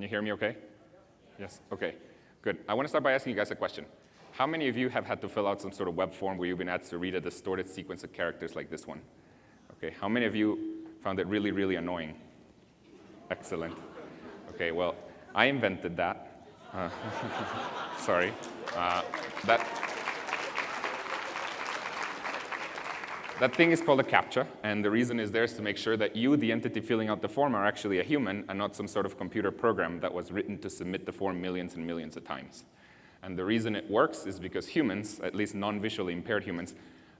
Can you hear me okay? Yes, okay, good. I want to start by asking you guys a question. How many of you have had to fill out some sort of web form where you've been asked to read a distorted sequence of characters like this one? Okay, how many of you found it really, really annoying? Excellent. Okay, well, I invented that. Uh, sorry. Uh, that, That thing is called a CAPTCHA, and the reason is there is to make sure that you, the entity filling out the form, are actually a human and not some sort of computer program that was written to submit the form millions and millions of times. And the reason it works is because humans, at least non-visually impaired humans,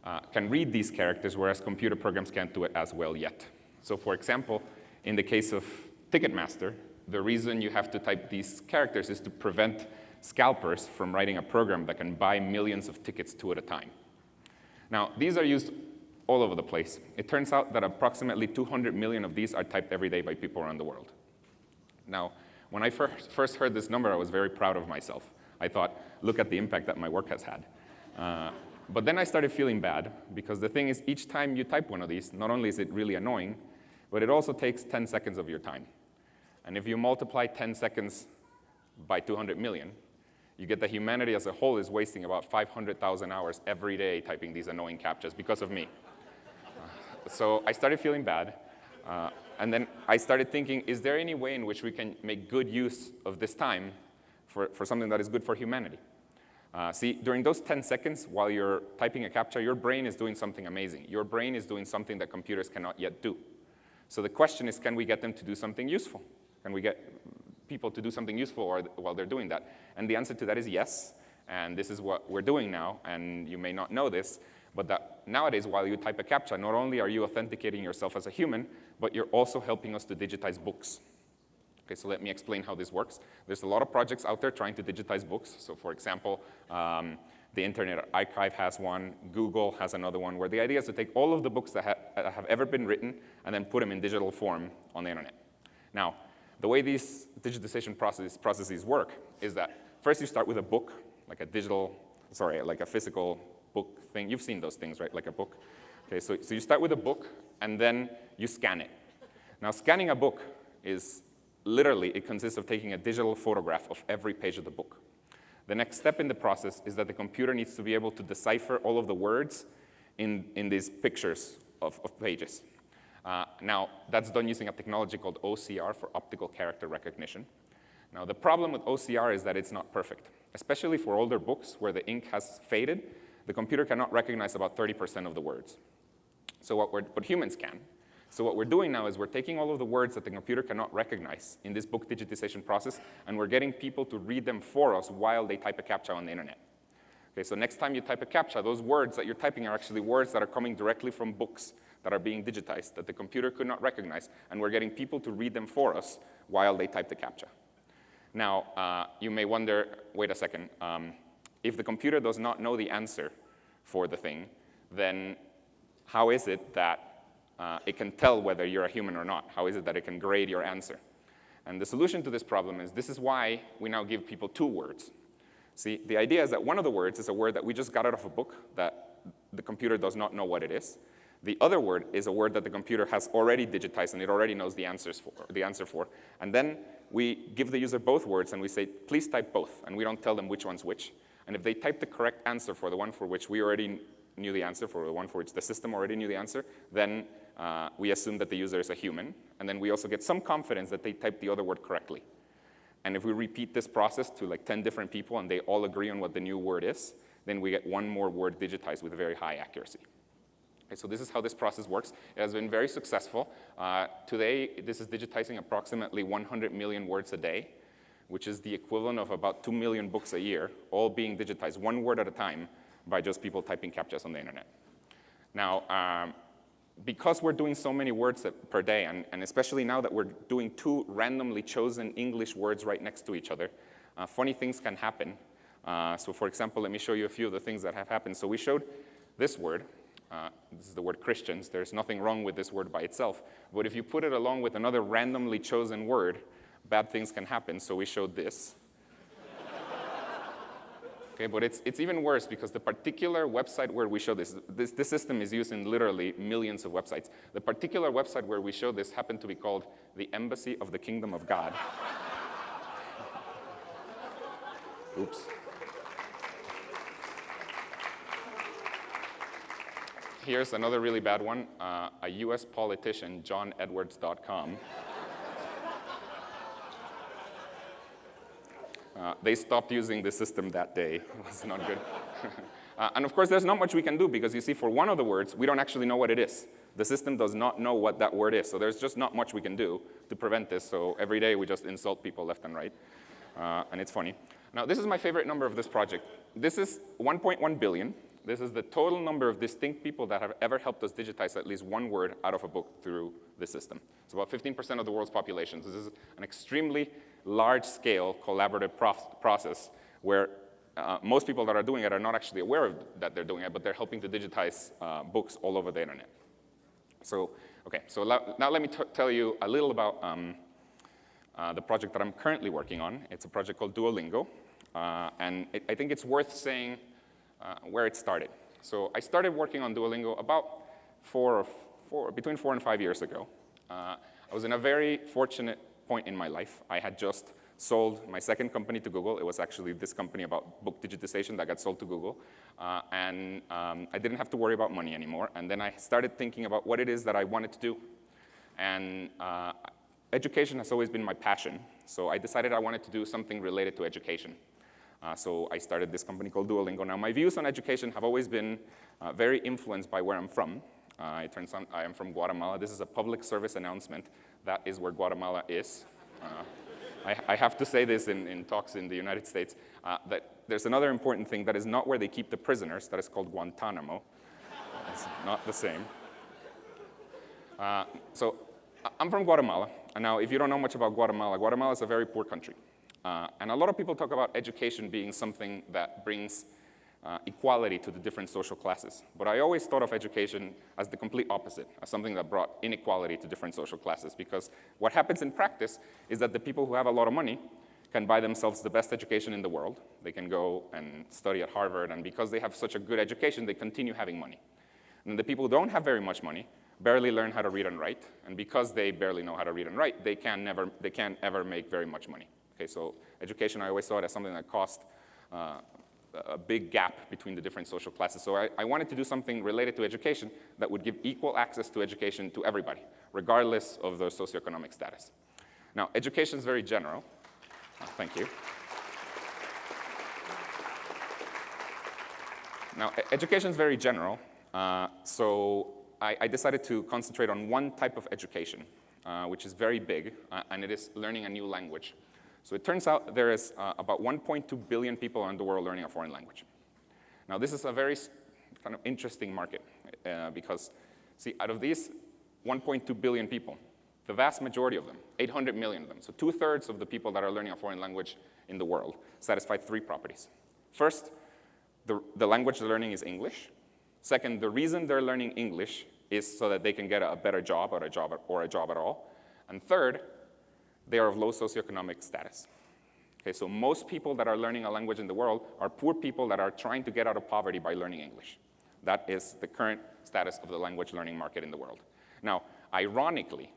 uh, can read these characters, whereas computer programs can't do it as well yet. So for example, in the case of Ticketmaster, the reason you have to type these characters is to prevent scalpers from writing a program that can buy millions of tickets two at a time. Now, these are used all over the place. It turns out that approximately 200 million of these are typed every day by people around the world. Now, when I first, heard this number, I was very proud of myself. I thought, look at the impact that my work has had. Uh, but then I started feeling bad, because the thing is, each time you type one of these, not only is it really annoying, but it also takes 10 seconds of your time. And if you multiply 10 seconds by 200 million, you get that humanity as a whole is wasting about 500,000 hours every day typing these annoying CAPTCHAs because of me so I started feeling bad. Uh, and then I started thinking, is there any way in which we can make good use of this time for, for something that is good for humanity? Uh, see, during those 10 seconds while you're typing a CAPTCHA, your brain is doing something amazing. Your brain is doing something that computers cannot yet do. So the question is, can we get them to do something useful? Can we get people to do something useful while they're doing that? And the answer to that is yes, and this is what we're doing now, and you may not know this, but that nowadays, while you type a CAPTCHA, not only are you authenticating yourself as a human, but you're also helping us to digitize books. Okay, so let me explain how this works. There's a lot of projects out there trying to digitize books. So for example, um, the Internet Archive has one, Google has another one, where the idea is to take all of the books that ha have ever been written and then put them in digital form on the internet. Now, the way these digitization processes, processes work is that first you start with a book, like a digital, sorry, like a physical book thing. You've seen those things, right, like a book. Okay, so, so you start with a book, and then you scan it. Now, scanning a book is literally, it consists of taking a digital photograph of every page of the book. The next step in the process is that the computer needs to be able to decipher all of the words in, in these pictures of, of pages. Uh, now, that's done using a technology called OCR for optical character recognition. Now, the problem with OCR is that it's not perfect, especially for older books where the ink has faded the computer cannot recognize about 30% of the words. So what, we're, but humans can. So what we're doing now is we're taking all of the words that the computer cannot recognize in this book digitization process, and we're getting people to read them for us while they type a CAPTCHA on the internet. Okay, so next time you type a CAPTCHA, those words that you're typing are actually words that are coming directly from books that are being digitized that the computer could not recognize, and we're getting people to read them for us while they type the CAPTCHA. Now, uh, you may wonder, wait a second, um, if the computer does not know the answer for the thing, then how is it that uh, it can tell whether you're a human or not? How is it that it can grade your answer? And the solution to this problem is this is why we now give people two words. See, the idea is that one of the words is a word that we just got out of a book that the computer does not know what it is. The other word is a word that the computer has already digitized and it already knows the, answers for, the answer for. And then we give the user both words and we say, please type both, and we don't tell them which one's which. And if they type the correct answer for the one for which we already knew the answer, for the one for which the system already knew the answer, then uh, we assume that the user is a human. And then we also get some confidence that they typed the other word correctly. And if we repeat this process to like 10 different people and they all agree on what the new word is, then we get one more word digitized with very high accuracy. Okay, so this is how this process works. It has been very successful. Uh, today, this is digitizing approximately 100 million words a day which is the equivalent of about 2 million books a year, all being digitized one word at a time by just people typing CAPTCHAs on the internet. Now, um, because we're doing so many words per day, and, and, especially now that we're doing two randomly chosen English words right next to each other, uh, funny things can happen. Uh, so for example, let me show you a few of the things that have happened. So we showed this word. Uh, this is the word Christians. There's nothing wrong with this word by itself. But if you put it along with another randomly chosen word, bad things can happen, so we showed this. okay, but it's, it's even worse because the particular website where we show this, this, this system is used in literally millions of websites. The particular website where we show this happened to be called the Embassy of the Kingdom of God. Oops. Here's another really bad one. Uh, a US politician, johnedwards.com. Uh, they stopped using the system that day. It was not good. uh, and of course, there's not much we can do because you see, for one of the words, we don't actually know what it is. The system does not know what that word is. So there's just not much we can do to prevent this. So every day we just insult people left and right. Uh, and it's funny. Now, this is my favorite number of this project. This is 1.1 billion. This is the total number of distinct people that have ever helped us digitize at least one word out of a book through the system. It's about 15% of the world's population. So this is an extremely large-scale collaborative process where uh, most people that are doing it are not actually aware of that they're doing it, but they're helping to digitize uh, books all over the internet. So, okay, so now let me tell you a little about um, uh, the project that I'm currently working on. It's a project called Duolingo, uh, and it, I think it's worth saying uh, where it started. So I started working on Duolingo about four, or four between four and five years ago. Uh, I was in a very fortunate point in my life. I had just sold my second company to Google. It was actually this company about book digitization that got sold to Google. Uh, and um, I didn't have to worry about money anymore. And then I started thinking about what it is that I wanted to do. And uh, education has always been my passion. So I decided I wanted to do something related to education. Uh, so I started this company called Duolingo. Now, my views on education have always been uh, very influenced by where I'm from. Uh, it turns out I am from Guatemala. This is a public service announcement. That is where Guatemala is. Uh, I, I, have to say this in, in talks in the United States, uh, that there's another important thing that is not where they keep the prisoners. That is called Guantanamo. It's not the same. Uh, so I'm from Guatemala. And now, if you don't know much about Guatemala, Guatemala is a very poor country. Uh, and a lot of people talk about education being something that brings uh, equality to the different social classes. But I always thought of education as the complete opposite, as something that brought inequality to different social classes. Because what happens in practice is that the people who have a lot of money can buy themselves the best education in the world. They can go and study at Harvard, and because they have such a good education, they continue having money. And the people who don't have very much money barely learn how to read and write, and because they barely know how to read and write, they can never, they can't ever make very much money. Okay, so education, I always saw it as something that cost uh, a big gap between the different social classes. So I, I, wanted to do something related to education that would give equal access to education to everybody, regardless of their socioeconomic status. Now, education is very general. Oh, thank you. Now, education is very general, uh, so I, I, decided to concentrate on one type of education, uh, which is very big, uh, and it is learning a new language. So it turns out there is uh, about 1.2 billion people in the world learning a foreign language. Now this is a very kind of interesting market uh, because, see, out of these 1.2 billion people, the vast majority of them, 800 million of them, so two-thirds of the people that are learning a foreign language in the world satisfy three properties. First, the, the language they're learning is English. Second, the reason they're learning English is so that they can get a better job or a job, or a job at all. And third, they are of low socioeconomic status. Okay, so most people that are learning a language in the world are poor people that are trying to get out of poverty by learning English. That is the current status of the language learning market in the world. Now, ironically,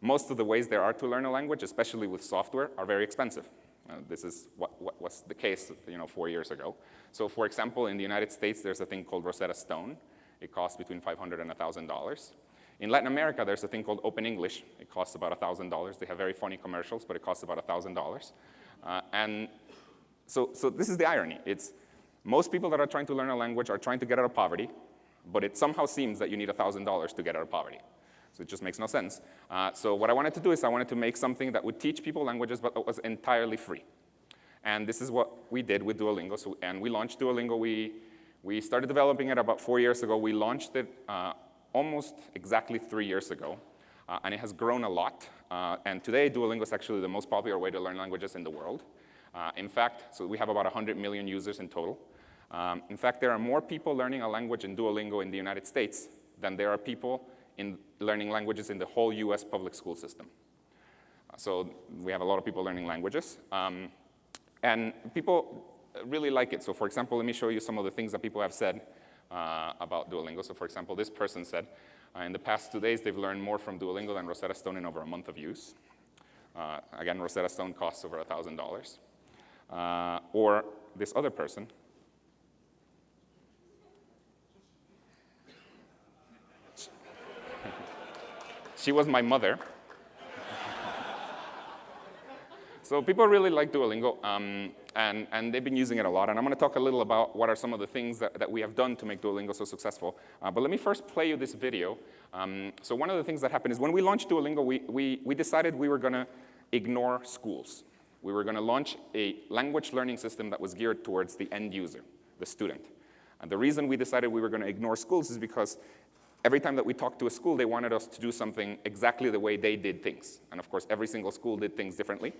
most of the ways there are to learn a language, especially with software, are very expensive. Uh, this is what, what, was the case you know, four years ago. So for example, in the United States, there's a thing called Rosetta Stone. It costs between 500 and $1,000. In Latin America, there's a thing called Open English. It costs about $1,000. They have very funny commercials, but it costs about $1,000. Uh, and so, so this is the irony. It's most people that are trying to learn a language are trying to get out of poverty, but it somehow seems that you need $1,000 to get out of poverty. So it just makes no sense. Uh, so what I wanted to do is I wanted to make something that would teach people languages, but was entirely free. And this is what we did with Duolingo. So, and we launched Duolingo. We, we started developing it about four years ago. We launched it uh, almost exactly three years ago, uh, and it has grown a lot. Uh, and today, Duolingo is actually the most popular way to learn languages in the world. Uh, in fact, so we have about 100 million users in total. Um, in fact, there are more people learning a language in Duolingo in the United States than there are people in learning languages in the whole US public school system. Uh, so we have a lot of people learning languages. Um, and people really like it. So for example, let me show you some of the things that people have said uh, about Duolingo. So for example, this person said, uh, in the past two days, they've learned more from Duolingo than Rosetta Stone in over a month of use. Uh, again, Rosetta Stone costs over $1,000. Uh, or this other person. she was my mother. so people really like Duolingo. Um, and, and they've been using it a lot. And I'm going to talk a little about what are some of the things that, that we have done to make Duolingo so successful. Uh, but let me first play you this video. Um, so one of the things that happened is when we launched Duolingo, we, we, we decided we were going to ignore schools. We were going to launch a language learning system that was geared towards the end user, the student. And the reason we decided we were going to ignore schools is because every time that we talked to a school, they wanted us to do something exactly the way they did things. And of course, every single school did things differently.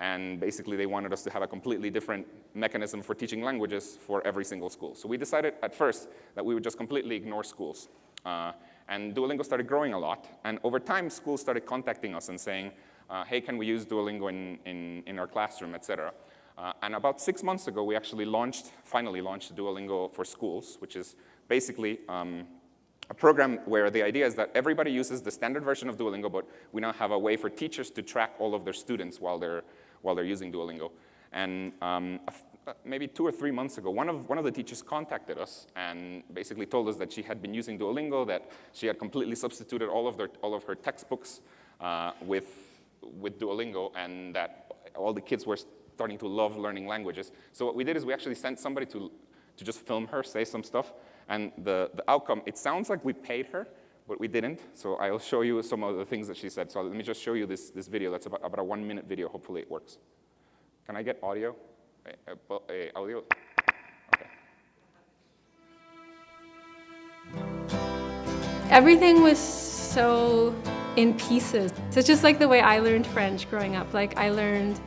And basically, they wanted us to have a completely different mechanism for teaching languages for every single school. So we decided at first that we would just completely ignore schools. Uh, and Duolingo started growing a lot. And over time, schools started contacting us and saying, uh, hey, can we use Duolingo in, in, in our classroom, et cetera. Uh, and about six months ago, we actually launched, finally launched Duolingo for Schools, which is basically um, a program where the idea is that everybody uses the standard version of Duolingo, but we now have a way for teachers to track all of their students while they're while they're using Duolingo. And um, uh, maybe two or three months ago, one of, one of the teachers contacted us and basically told us that she had been using Duolingo, that she had completely substituted all of, their, all of her textbooks uh, with, with Duolingo, and that all the kids were starting to love learning languages. So what we did is we actually sent somebody to, to just film her, say some stuff, and the, the outcome, it sounds like we paid her, but we didn't. So I'll show you some of the things that she said. So let me just show you this, this video. That's about, about a one minute video. Hopefully it works. Can I get audio? Uh, uh, audio? Okay. Everything was so in pieces. So it's just like the way I learned French growing up. Like I learned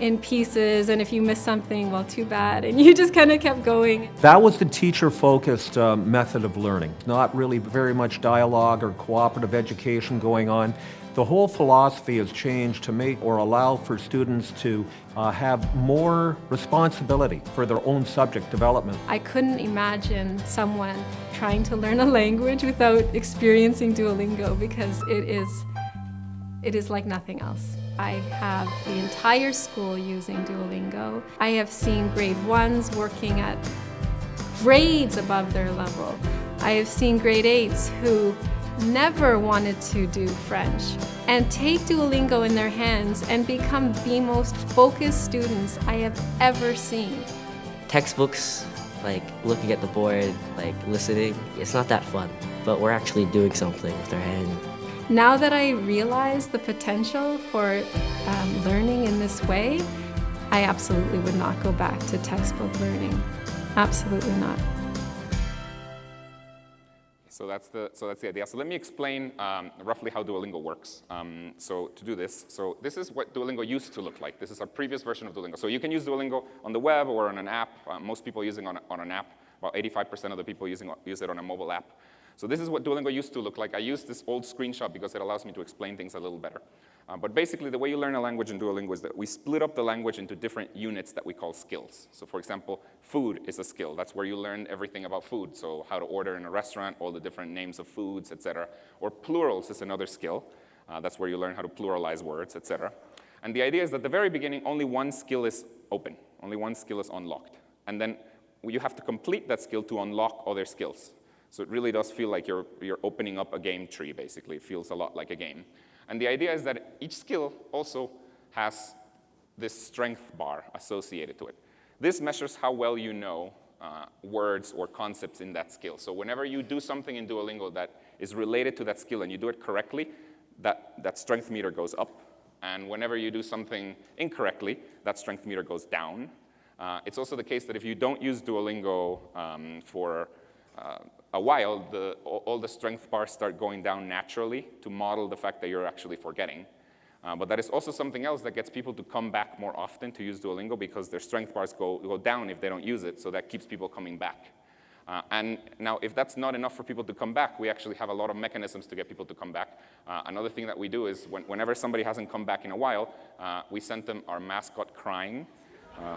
in pieces, and if you miss something, well, too bad. And you just kind of kept going. That was the teacher-focused uh, method of learning. Not really very much dialogue or cooperative education going on. The whole philosophy has changed to make or allow for students to uh, have more responsibility for their own subject development. I couldn't imagine someone trying to learn a language without experiencing Duolingo because it is, it is like nothing else. I have the entire school using Duolingo. I have seen grade ones working at grades above their level. I have seen grade eights who never wanted to do French and take Duolingo in their hands and become the most focused students I have ever seen. Textbooks, like looking at the board, like listening, it's not that fun, but we're actually doing something with our hand. Now that I realize the potential for um, learning in this way, I absolutely would not go back to textbook learning. Absolutely not. So that's the, so that's the idea. So let me explain um, roughly how Duolingo works. Um, so to do this, so this is what Duolingo used to look like. This is our previous version of Duolingo. So you can use Duolingo on the web or on an app. Uh, most people using on, on an app. About 85% of the people using use it on a mobile app. So this is what Duolingo used to look like. I use this old screenshot because it allows me to explain things a little better. Uh, but basically, the way you learn a language in Duolingo is that we split up the language into different units that we call skills. So for example, food is a skill. That's where you learn everything about food. So how to order in a restaurant, all the different names of foods, etc. Or plurals is another skill. Uh, that's where you learn how to pluralize words, etc. And the idea is that at the very beginning, only one skill is open. Only one skill is unlocked. And then you have to complete that skill to unlock other skills. So it really does feel like you're, you're opening up a game tree, basically. It feels a lot like a game. And the idea is that each skill also has this strength bar associated to it. This measures how well you know uh, words or concepts in that skill. So whenever you do something in Duolingo that is related to that skill and you do it correctly, that, that strength meter goes up. And whenever you do something incorrectly, that strength meter goes down. Uh, it's also the case that if you don't use Duolingo um, for a while, the, all the strength bars start going down naturally to model the fact that you're actually forgetting. Uh, but that is also something else that gets people to come back more often to use Duolingo because their strength bars go, go down if they don't use it, so that keeps people coming back. Uh, and now, if that's not enough for people to come back, we actually have a lot of mechanisms to get people to come back. Uh, another thing that we do is when, whenever somebody hasn't come back in a while, uh, we send them our mascot crying. Uh,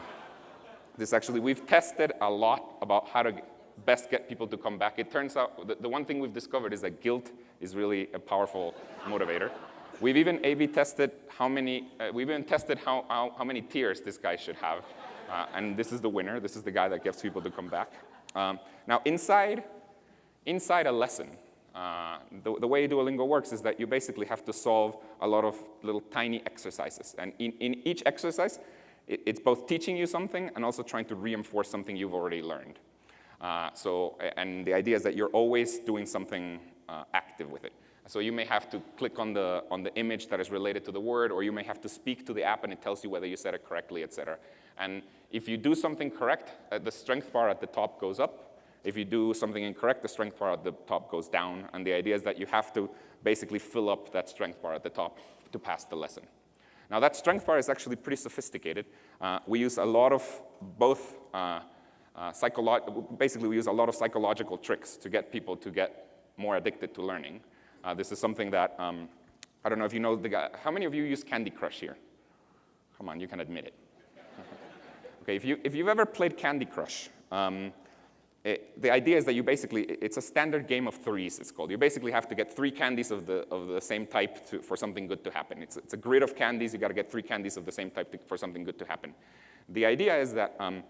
this actually, we've tested a lot about how to best get people to come back. It turns out the, the one thing we've discovered is that guilt is really a powerful motivator. We've even A-B tested how many, uh, we've even tested how, how, how, many tears this guy should have. Uh, and this is the winner. This is the guy that gets people to come back. Um, now, inside, inside a lesson, uh, the, the, way Duolingo works is that you basically have to solve a lot of little tiny exercises. And in, in each exercise, it, it's both teaching you something and also trying to reinforce something you've already learned. Uh, so, and the idea is that you're always doing something uh, active with it. So you may have to click on the, on the image that is related to the word, or you may have to speak to the app and it tells you whether you said it correctly, et cetera. And if you do something correct, uh, the strength bar at the top goes up, if you do something incorrect, the strength bar at the top goes down. And the idea is that you have to basically fill up that strength bar at the top to pass the lesson. Now that strength bar is actually pretty sophisticated. Uh, we use a lot of both, uh, basically we use a lot of psychological tricks to get people to get more addicted to learning. Uh, this is something that, um, I don't know if you know the guy, how many of you use Candy Crush here? Come on, you can admit it. okay, if, you, if you've ever played Candy Crush, um, it, the idea is that you basically, it's a standard game of threes, it's called. You basically have to get three candies of the, of the same type to, for something good to happen. It's, it's a grid of candies, you gotta get three candies of the same type to, for something good to happen. The idea is that um,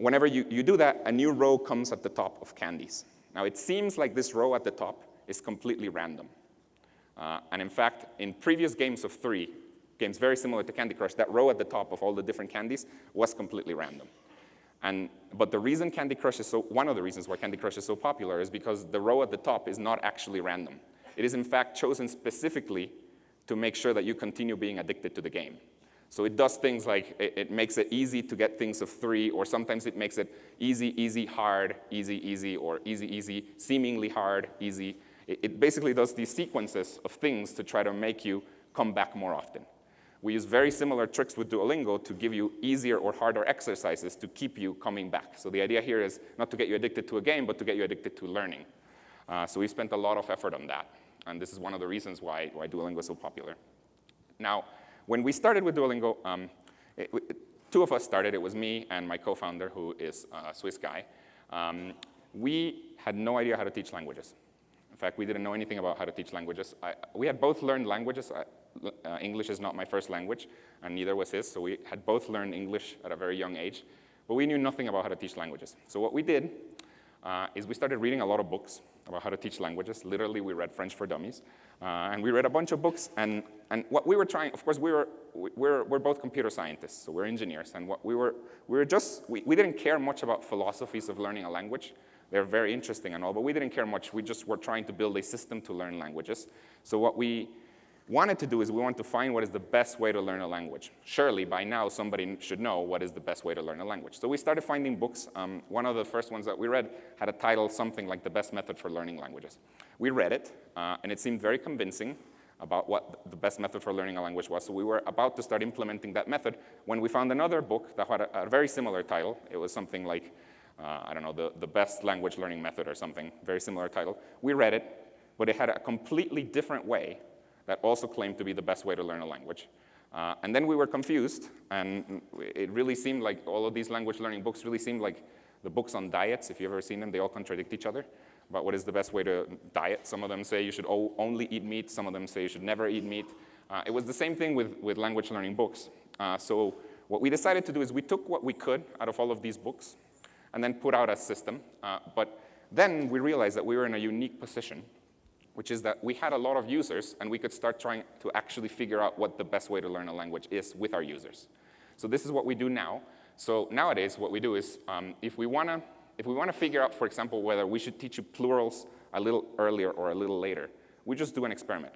whenever you, you do that, a new row comes at the top of candies. Now it seems like this row at the top is completely random. Uh, and in fact, in previous games of three, games very similar to Candy Crush, that row at the top of all the different candies was completely random. And, but the reason Candy Crush is so, one of the reasons why Candy Crush is so popular is because the row at the top is not actually random. It is in fact chosen specifically to make sure that you continue being addicted to the game. So it does things like it, it, makes it easy to get things of three, or sometimes it makes it easy, easy, hard, easy, easy, or easy, easy, seemingly hard, easy. It, it basically does these sequences of things to try to make you come back more often. We use very similar tricks with Duolingo to give you easier or harder exercises to keep you coming back. So the idea here is not to get you addicted to a game, but to get you addicted to learning. Uh, so we spent a lot of effort on that. And this is one of the reasons why, why Duolingo is so popular. Now, when we started with Duolingo, um, it, it, two of us started. It was me and my co-founder, who is a Swiss guy. Um, we had no idea how to teach languages. In fact, we didn't know anything about how to teach languages. I, we had both learned languages. I, uh, English is not my first language, and neither was his, so we had both learned English at a very young age, but we knew nothing about how to teach languages. So what we did uh, is we started reading a lot of books about how to teach languages. Literally, we read French for Dummies, uh, and we read a bunch of books, and, and what we were trying, of course, we were, we're, we're both computer scientists, so we're engineers, and what we were, we were just, we, we didn't care much about philosophies of learning a language. They're very interesting and all, but we didn't care much. We just were trying to build a system to learn languages. So what we wanted to do is we wanted to find what is the best way to learn a language. Surely, by now, somebody should know what is the best way to learn a language. So we started finding books. Um, one of the first ones that we read had a title something like The Best Method for Learning Languages. We read it, uh, and it seemed very convincing about what the best method for learning a language was. So we were about to start implementing that method when we found another book that had a, a very similar title. It was something like, uh, I don't know, the, the best language learning method or something, very similar title. We read it, but it had a completely different way that also claimed to be the best way to learn a language. Uh, and then we were confused, and it really seemed like all of these language learning books really seemed like the books on diets. If you've ever seen them, they all contradict each other about what is the best way to diet. Some of them say you should only eat meat. Some of them say you should never eat meat. Uh, it was the same thing with, with language learning books. Uh, so what we decided to do is we took what we could out of all of these books and then put out a system. Uh, but then we realized that we were in a unique position which is that we had a lot of users and we could start trying to actually figure out what the best way to learn a language is with our users. So this is what we do now. So nowadays, what we do is um, if we want to if we want to figure out, for example, whether we should teach you plurals a little earlier or a little later, we just do an experiment.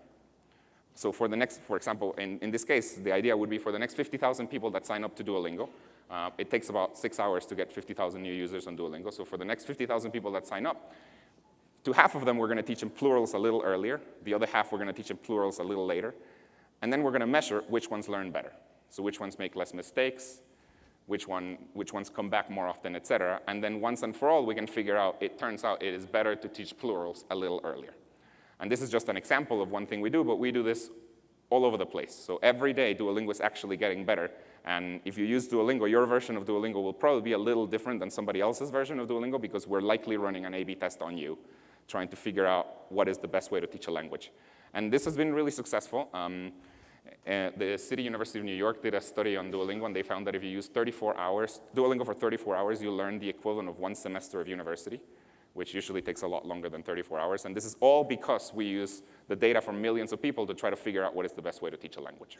So for the next, for example, in, in this case, the idea would be for the next 50,000 people that sign up to Duolingo, uh, it takes about six hours to get 50,000 new users on Duolingo. So for the next 50,000 people that sign up, to half of them, we're going to teach them plurals a little earlier. The other half, we're going to teach them plurals a little later. And then we're going to measure which ones learn better. So which ones make less mistakes, which, one, which ones come back more often, et cetera. And then once and for all, we can figure out, it turns out it is better to teach plurals a little earlier. And this is just an example of one thing we do, but we do this all over the place. So every day, Duolingo is actually getting better. And if you use Duolingo, your version of Duolingo will probably be a little different than somebody else's version of Duolingo because we're likely running an A-B test on you trying to figure out what is the best way to teach a language. And this has been really successful. Um, Uh, the City University of New York did a study on Duolingo, and they found that if you use 34 hours, Duolingo for 34 hours, you learn the equivalent of one semester of university, which usually takes a lot longer than 34 hours. And this is all because we use the data from millions of people to try to figure out what is the best way to teach a language.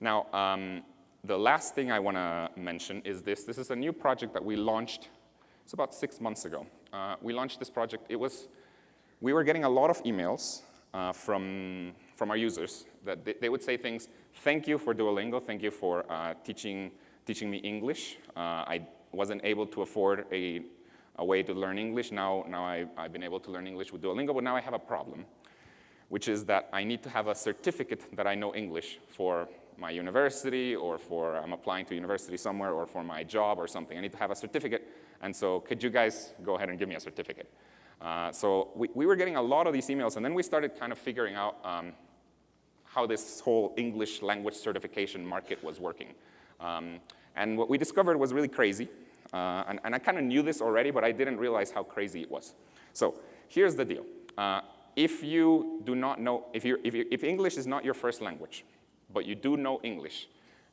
Now, um, the last thing I want to mention is this. This is a new project that we launched, it's about six months ago. Uh, we launched this project. It was, we were getting a lot of emails uh, from, from our users that they, they, would say things, thank you for Duolingo, thank you for uh, teaching, teaching me English. Uh, I wasn't able to afford a, a way to learn English. Now, now I, I've been able to learn English with Duolingo, but now I have a problem, which is that I need to have a certificate that I know English for my university or for I'm applying to university somewhere or for my job or something. I need to have a certificate. And so could you guys go ahead and give me a certificate? Uh, so we, we were getting a lot of these emails, and then we started kind of figuring out um, how this whole English language certification market was working. Um, and what we discovered was really crazy. Uh, and, and, I kind of knew this already, but I didn't realize how crazy it was. So here's the deal. Uh, if you do not know, if, you if, if English is not your first language, but you do know English,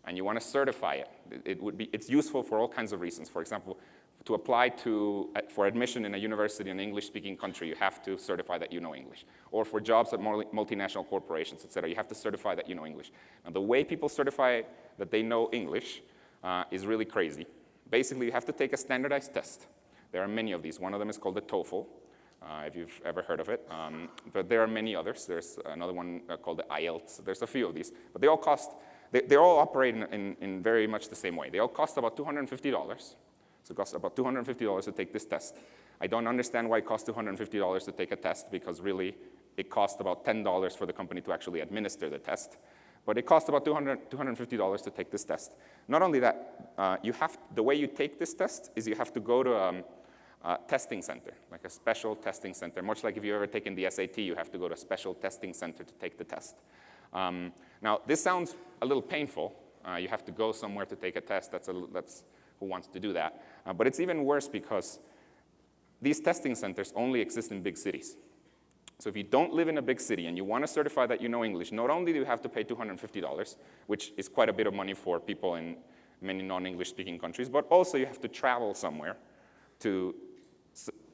and you want to certify it, it would be, it's useful for all kinds of reasons. For example, to apply to, uh, for admission in a university in an English-speaking country, you have to certify that you know English. Or for jobs at multinational corporations, et cetera, you have to certify that you know English. Now, the way people certify that they know English uh, is really crazy. Basically, you have to take a standardized test. There are many of these. One of them is called the TOEFL, uh, if you've ever heard of it. Um, but there are many others. There's another one uh, called the IELTS. There's a few of these. But they all cost, they, they all operate in, in, in, very much the same way. They all cost about $250. So it costs about $250 to take this test. I don't understand why it costs $250 to take a test because really it costs about $10 for the company to actually administer the test. But it costs about $200, $250 to take this test. Not only that, uh, you have, the way you take this test is you have to go to um, a testing center, like a special testing center. Much like if you've ever taken the SAT, you have to go to a special testing center to take the test. Um, now, this sounds a little painful. Uh, you have to go somewhere to take a test. That's, a, that's who wants to do that. Uh, but it's even worse because these testing centers only exist in big cities. So if you don't live in a big city and you want to certify that you know English, not only do you have to pay $250, which is quite a bit of money for people in many non-English speaking countries, but also you have to travel somewhere to,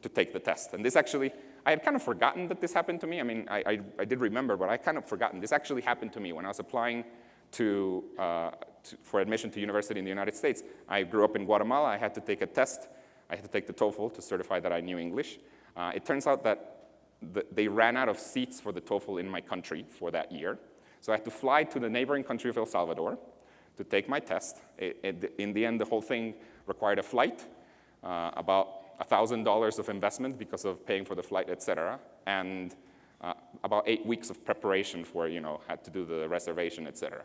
to take the test. And this actually, I had kind of forgotten that this happened to me. I mean, I, I, I did remember, but I kind of forgotten. This actually happened to me when I was applying to, uh, to, for admission to university in the United States. I grew up in Guatemala. I had to take a test. I had to take the TOEFL to certify that I knew English. Uh, it turns out that the, they ran out of seats for the TOEFL in my country for that year. So I had to fly to the neighboring country of El Salvador to take my test. It, it, in the end, the whole thing required a flight, uh, about $1,000 of investment because of paying for the flight, et cetera, and uh, about eight weeks of preparation for, you know, had to do the reservation, et cetera.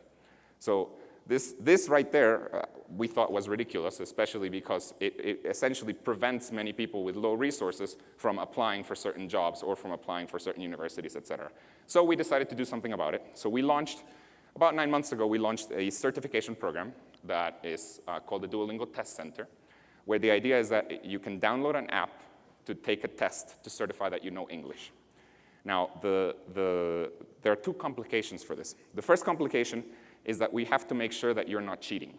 So this, this right there uh, we thought was ridiculous, especially because it, it, essentially prevents many people with low resources from applying for certain jobs or from applying for certain universities, et cetera. So we decided to do something about it. So we launched, about nine months ago, we launched a certification program that is uh, called the Duolingo Test Center, where the idea is that you can download an app to take a test to certify that you know English. Now, the, the, there are two complications for this. The first complication is that we have to make sure that you're not cheating.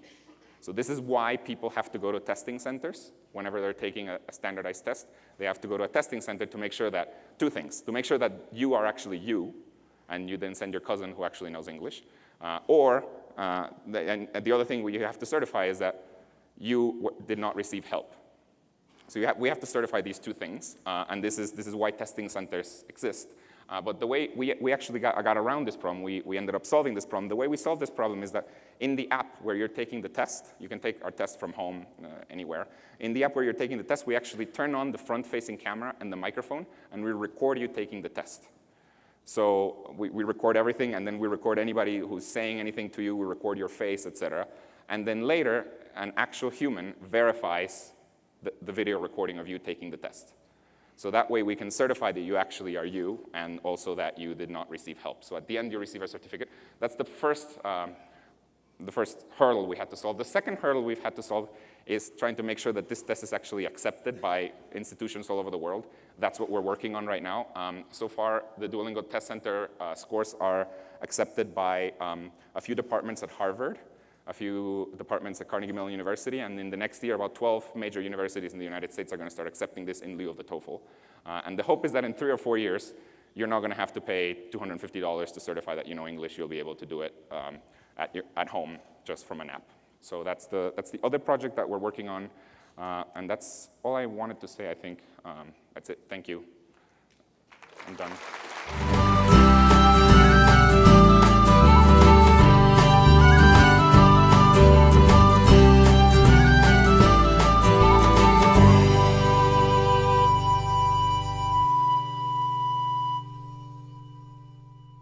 So this is why people have to go to testing centers whenever they're taking a, a, standardized test. They have to go to a testing center to make sure that, two things, to make sure that you are actually you, and you then send your cousin who actually knows English, uh, or, uh, the, and, the other thing we have to certify is that you did not receive help. So have, we have to certify these two things, uh, and this is, this is why testing centers exist. Uh, but the way we, we actually got, got around this problem, we, we ended up solving this problem. The way we solved this problem is that in the app where you're taking the test, you can take our test from home uh, anywhere. In the app where you're taking the test, we actually turn on the front-facing camera and the microphone, and we record you taking the test. So we, we record everything, and then we record anybody who's saying anything to you, we record your face, et cetera. And then later, an actual human verifies the, the video recording of you taking the test. So that way we can certify that you actually are you and also that you did not receive help. So at the end you receive a certificate. That's the first, um, the first hurdle we had to solve. The second hurdle we've had to solve is trying to make sure that this test is actually accepted by institutions all over the world. That's what we're working on right now. Um, so far, the Duolingo Test Center uh, scores are accepted by um, a few departments at Harvard, a few departments at Carnegie Mellon University, and in the next year, about 12 major universities in the United States are going to start accepting this in lieu of the TOEFL. Uh, and the hope is that in three or four years, you're not going to have to pay $250 to certify that you know English. You'll be able to do it um, at, your, at home just from an app. So that's the, that's the other project that we're working on. Uh, and that's all I wanted to say, I think. Um, that's it. Thank you. I'm done.